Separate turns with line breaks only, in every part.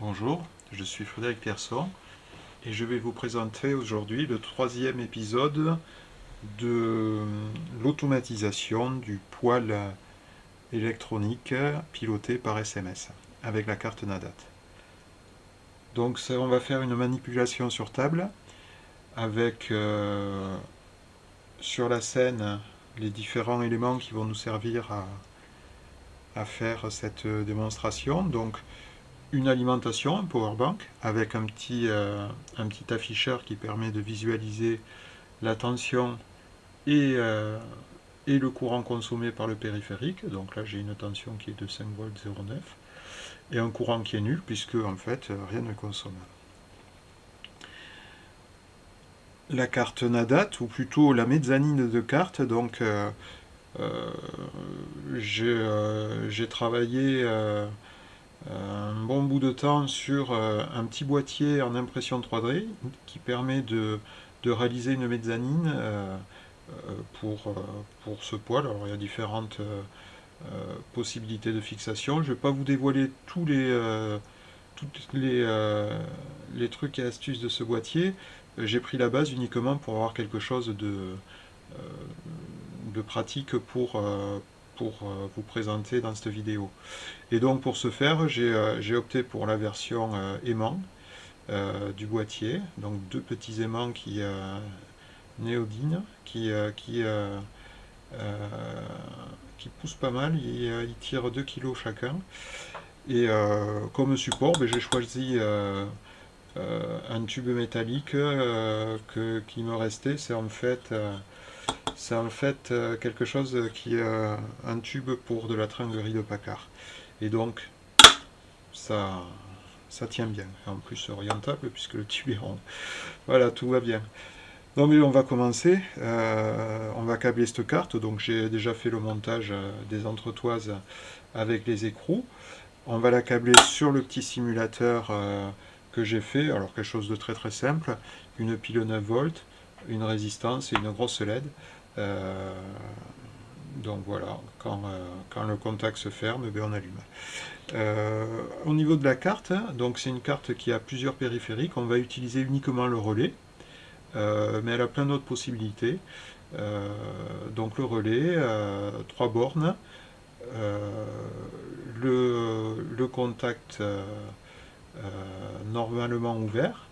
Bonjour, je suis Frédéric Pierson et je vais vous présenter aujourd'hui le troisième épisode de l'automatisation du poêle électronique piloté par SMS avec la carte NADAT. Donc on va faire une manipulation sur table avec euh, sur la scène les différents éléments qui vont nous servir à, à faire cette démonstration. Donc une alimentation, un powerbank, avec un petit, euh, un petit afficheur qui permet de visualiser la tension et, euh, et le courant consommé par le périphérique. Donc là, j'ai une tension qui est de 5 volts 0,9 et un courant qui est nul puisque en fait rien ne consomme. La carte NADAT, ou plutôt la mezzanine de carte, donc euh, j'ai travaillé un bon bout de temps sur euh, un petit boîtier en impression 3D qui permet de, réaliser une mezzanine euh, euh, pour, pour ce poêle. Alors il y a différentes possibilités de fixation. Je ne vais pas vous dévoiler tous les, toutes les, les trucs et astuces de ce boîtier. J'ai pris la base uniquement pour avoir quelque chose de, de pratique pour, pour euh, vous présenter dans cette vidéo. Et donc pour ce faire, j'ai euh, opté pour la version euh, aimant du boîtier, donc deux petits aimants qui néodine, qui, qui, qui poussent pas mal, ils, ils, tirent 2 kg chacun. Et comme support, ben, j'ai choisi un tube métallique que, qui me restait, c'est en fait c'est en fait euh, quelque chose qui est euh, un tube pour de la tringuerie de Packard. Et donc, ça, ça tient bien. En plus, orientable, puisque le tube est rond. Voilà, tout va bien. Donc, on va commencer. Euh, on va câbler cette carte. Donc, j'ai déjà fait le montage des entretoises avec les écrous. On va la câbler sur le petit simulateur que j'ai fait. Alors, quelque chose de très très simple. Une pile 9 volts, une résistance et une grosse LED. Euh, donc voilà, quand, euh, quand, le contact se ferme, eh on allume. Euh, au niveau de la carte, donc c'est une carte qui a plusieurs périphériques, on va utiliser uniquement le relais, mais elle a plein d'autres possibilités. donc le relais, trois bornes, le, le, contact normalement ouvert,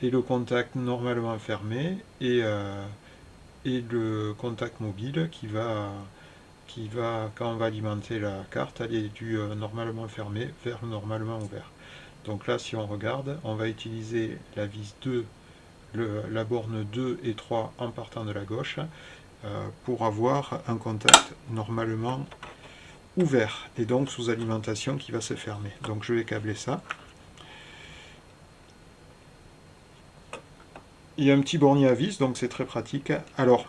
et le contact normalement fermé, et et le contact mobile qui va, qui va, quand on va alimenter la carte, aller du euh, normalement fermé vers normalement ouvert. Donc là, si on regarde, on va utiliser la vis 2, la borne 2 et 3 en partant de la gauche, euh, pour avoir un contact normalement ouvert, et donc sous alimentation qui va se fermer. Donc je vais câbler ça. Il y a un petit bornier à vis, donc c'est très pratique. Alors,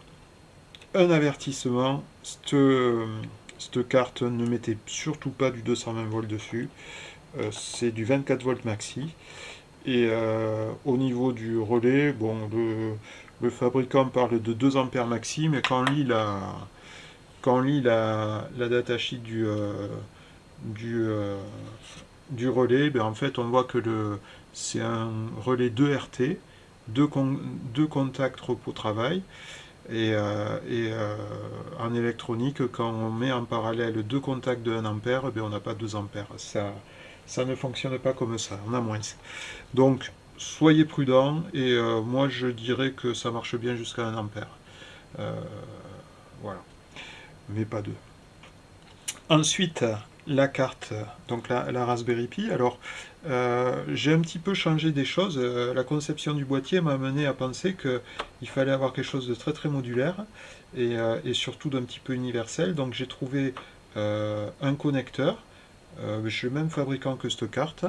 un avertissement, cette, carte ne mettez surtout pas du 220 volts dessus. Euh, c'est du 24 volts maxi. Et euh, au niveau du relais, bon, le, fabricant parle de 2 ampères maxi, mais quand on lit la, quand on lit la, datasheet du, euh, du, relais, ben en fait on voit que c'est un relais 2 RT, deux, contacts repos-travail. Et, euh, euh, en électronique, quand on met en parallèle deux contacts de 1 ampère, ben on n'a pas 2 ampères. Ça, ça ne fonctionne pas comme ça, on a moins. Donc, soyez prudents, et euh, moi je dirais que ça marche bien jusqu'à 1 ampère. voilà, mais pas deux. Ensuite, la carte, donc la, Raspberry Pi. Alors, euh, j'ai un petit peu changé des choses. Euh, la conception du boîtier m'a amené à penser qu'il fallait avoir quelque chose de très très modulaire et, euh, surtout d'un petit peu universel. Donc j'ai trouvé un connecteur, je suis le même fabricant que cette carte,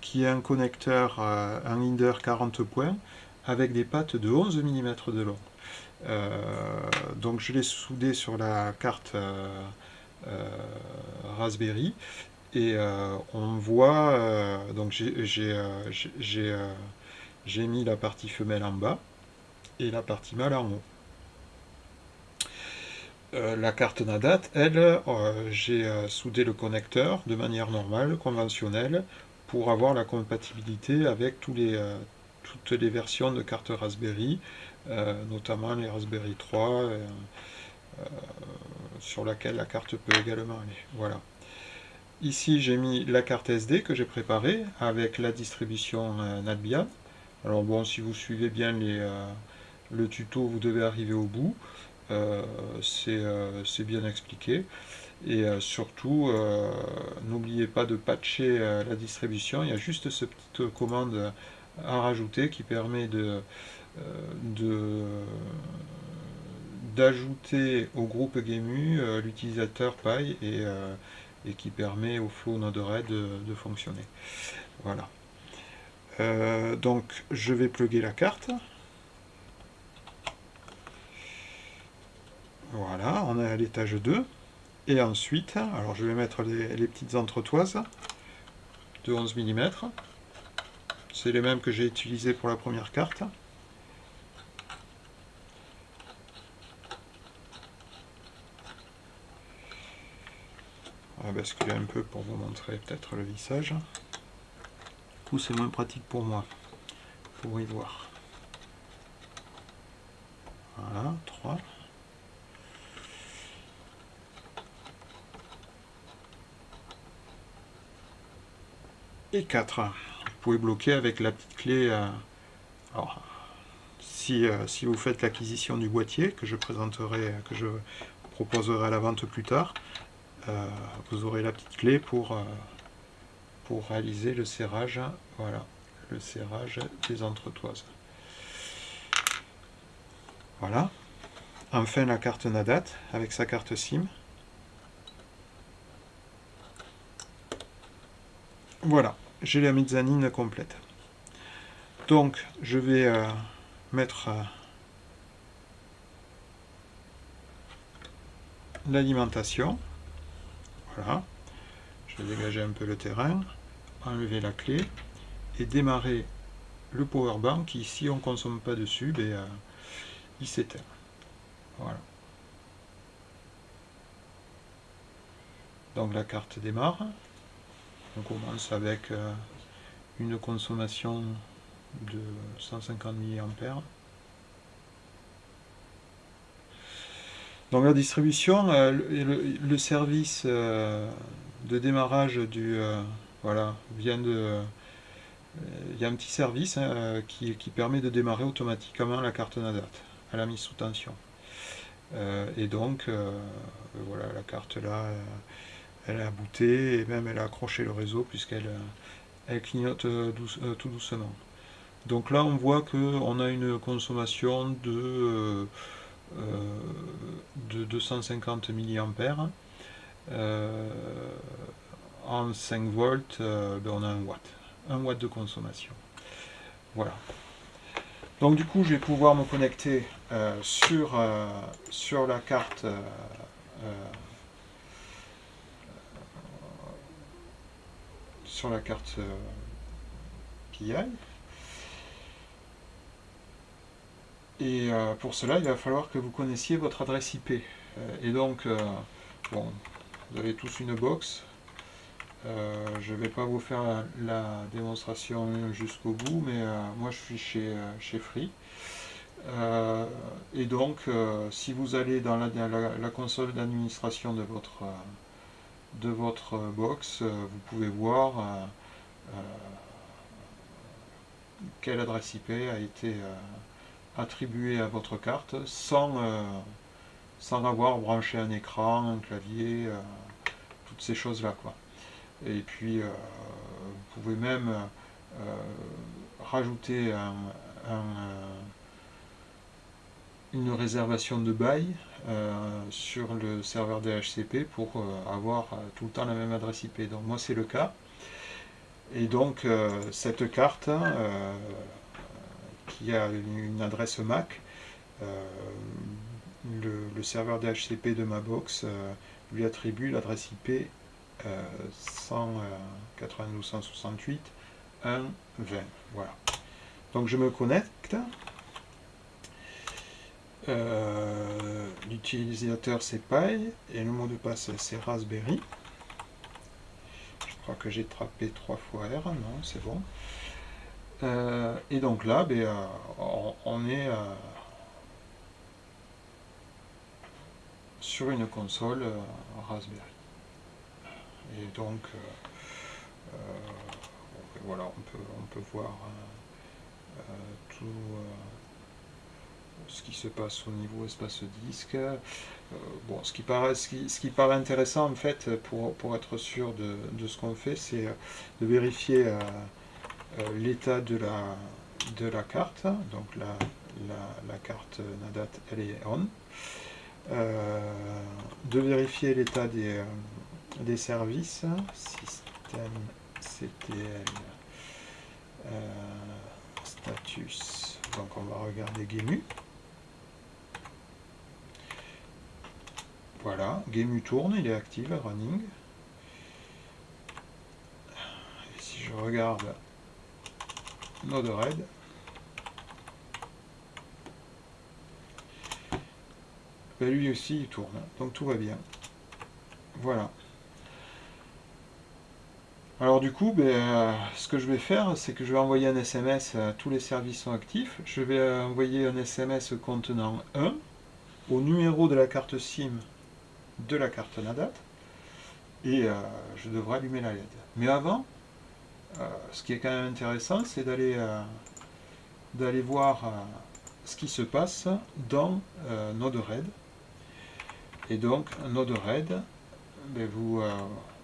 qui est un connecteur, un Linder 40 points, avec des pattes de 11 mm de long. donc je l'ai soudé sur la carte Raspberry et euh, on voit, euh, donc euh, j'ai mis la partie femelle en bas et la partie mâle en haut. la carte NADAT, elle, j'ai soudé le connecteur de manière normale, conventionnelle, pour avoir la compatibilité avec tous les, toutes les versions de cartes Raspberry, notamment les Raspberry 3, sur laquelle la carte peut également aller. Voilà. Ici, j'ai mis la carte SD que j'ai préparée avec la distribution NatBia. Alors bon, si vous suivez bien les, le tuto, vous devez arriver au bout. Euh, euh, c'est bien expliqué. Et euh, surtout, n'oubliez pas de patcher la distribution. Il y a juste cette petite commande à rajouter qui permet de d'ajouter au groupe GameU l'utilisateur Pi et, et, qui permet au flow Node-RED de, de, fonctionner. Voilà. donc je vais plugger la carte. Voilà, on est à l'étage 2. Et ensuite, alors je vais mettre les, petites entretoises de 11 mm. C'est les mêmes que j'ai utilisées pour la première carte. Basculer un peu pour vous montrer peut-être le vissage. Du coup, c'est moins pratique pour moi, pour y voir. Voilà, 3. et 4. Vous pouvez bloquer avec la petite clé. Euh, alors, si, euh, si, vous faites l'acquisition du boîtier, que je présenterai, que je proposerai à la vente plus tard, euh, vous aurez la petite clé pour, pour réaliser le serrage, voilà, le serrage des entretoises. Voilà. Enfin la carte Nadat avec sa carte SIM. Voilà, j'ai la mezzanine complète. Donc, je vais euh, mettre euh, l'alimentation. Voilà. Je vais dégager un peu le terrain, enlever la clé et démarrer le power bank qui, si on ne consomme pas dessus, ben, euh, il s'éteint. Voilà. Donc la carte démarre. On commence avec euh, une consommation de 150 mA. Donc la distribution, euh, le, service euh, de démarrage du voilà vient de il y a un petit service hein, qui, permet de démarrer automatiquement la carte NADAT à la mise sous tension. et donc voilà la carte là elle a booté et même elle a accroché le réseau puisqu'elle euh, elle clignote euh, euh, tout doucement. Donc là on voit qu'on a une consommation de, de 250 mA. en 5 volts, ben, on a 1 watt. 1 watt de consommation. Voilà. Donc du coup je vais pouvoir me connecter sur, sur la carte sur la carte PI. Euh, et euh, pour cela, il va falloir que vous connaissiez votre adresse IP. Euh, et donc, bon, vous avez tous une box. je ne vais pas vous faire la, démonstration jusqu'au bout, mais moi je suis chez, chez Free. et donc, si vous allez dans la, console d'administration de votre de votre box, euh, vous pouvez voir euh, euh, quelle adresse IP a été attribuée à votre carte sans, sans avoir branché un écran, un clavier, toutes ces choses-là. Et puis, vous pouvez même rajouter un, une réservation de bail euh, sur le serveur DHCP pour euh, avoir euh, tout le temps la même adresse IP. Donc moi c'est le cas. Et donc cette carte qui a une, adresse MAC, le, serveur DHCP de ma box lui attribue l'adresse IP 192.168.1.20. Voilà. Donc je me connecte. Euh, l'utilisateur c'est Pi et le mot de passe c'est Raspberry. Je crois que j'ai trappé trois fois R, non, c'est bon. Et donc là, ben, on, est sur une console Raspberry. Et donc, ben, voilà, on peut, on peut voir tout ce qui se passe au niveau espace disque. Euh, bon, ce qui, paraît, ce, qui, paraît intéressant en fait pour, pour être sûr de, ce qu'on fait, c'est euh, de vérifier euh, l'état de la, de la carte. Donc la, la, carte NADAT elle est on. de vérifier l'état des, des services, système CTL, status, donc on va regarder GEMU. Voilà, GameU tourne, il est actif, running. Et si je regarde Node-RED, ben lui aussi il tourne, donc tout va bien. Voilà. Alors du coup, ben, ce que je vais faire, c'est que je vais envoyer un SMS, tous les services sont actifs. Je vais envoyer un SMS contenant 1 au numéro de la carte SIM de la carte NADAT et euh, je devrais allumer la LED. Mais avant, euh, ce qui est quand même intéressant, c'est d'aller euh, voir ce qui se passe dans Node-RED. Et donc, Node-RED, ben, vous,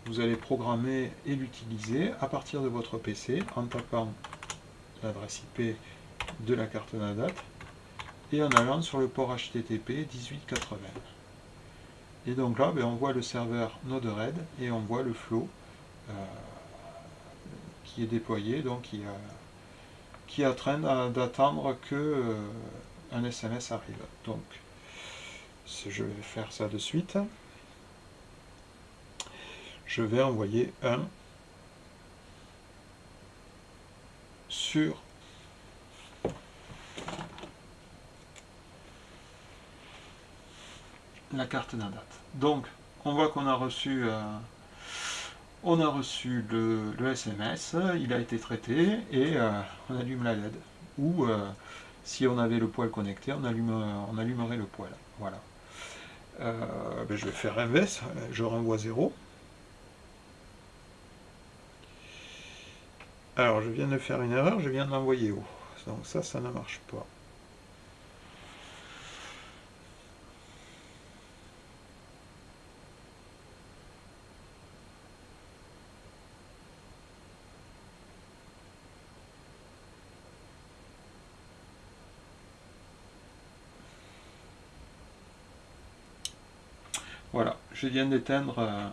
vous allez programmer et l'utiliser à partir de votre PC en tapant l'adresse IP de la carte NADAT et en allant sur le port HTTP 1880. Et donc là, ben, on voit le serveur Node-RED et on voit le flow euh, est déployé, donc qui, euh, qui est en train d'attendre que euh, un SMS arrive. Donc, je vais faire ça de suite. Je vais envoyer un sur la carte NADAT. Donc, on voit qu'on a reçu, euh, on a reçu le, SMS, il a été traité et euh, on allume la LED. Ou euh, si on avait le poêle connecté, on, allume, on allumerait le poêle. Voilà. Ben, je vais faire inverse, je renvoie 0. Alors, je viens de faire une erreur, je viens d'envoyer haut. Donc ça, ça ne marche pas. Voilà, je viens d'éteindre euh,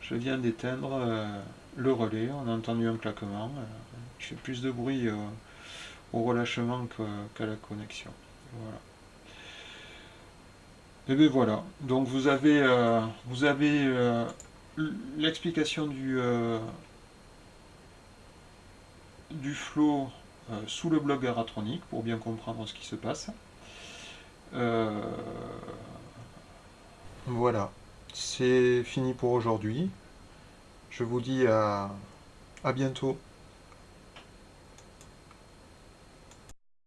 je viens d'éteindre euh, le relais, on a entendu un claquement, euh, je fais plus de bruit au relâchement qu'à la connexion. Voilà. Et bien voilà, donc vous avez, vous avez l'explication du, du flow sous le blog aratronique pour bien comprendre ce qui se passe. Voilà, c'est fini pour aujourd'hui. Je vous dis à, bientôt.